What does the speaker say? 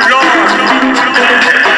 no, no.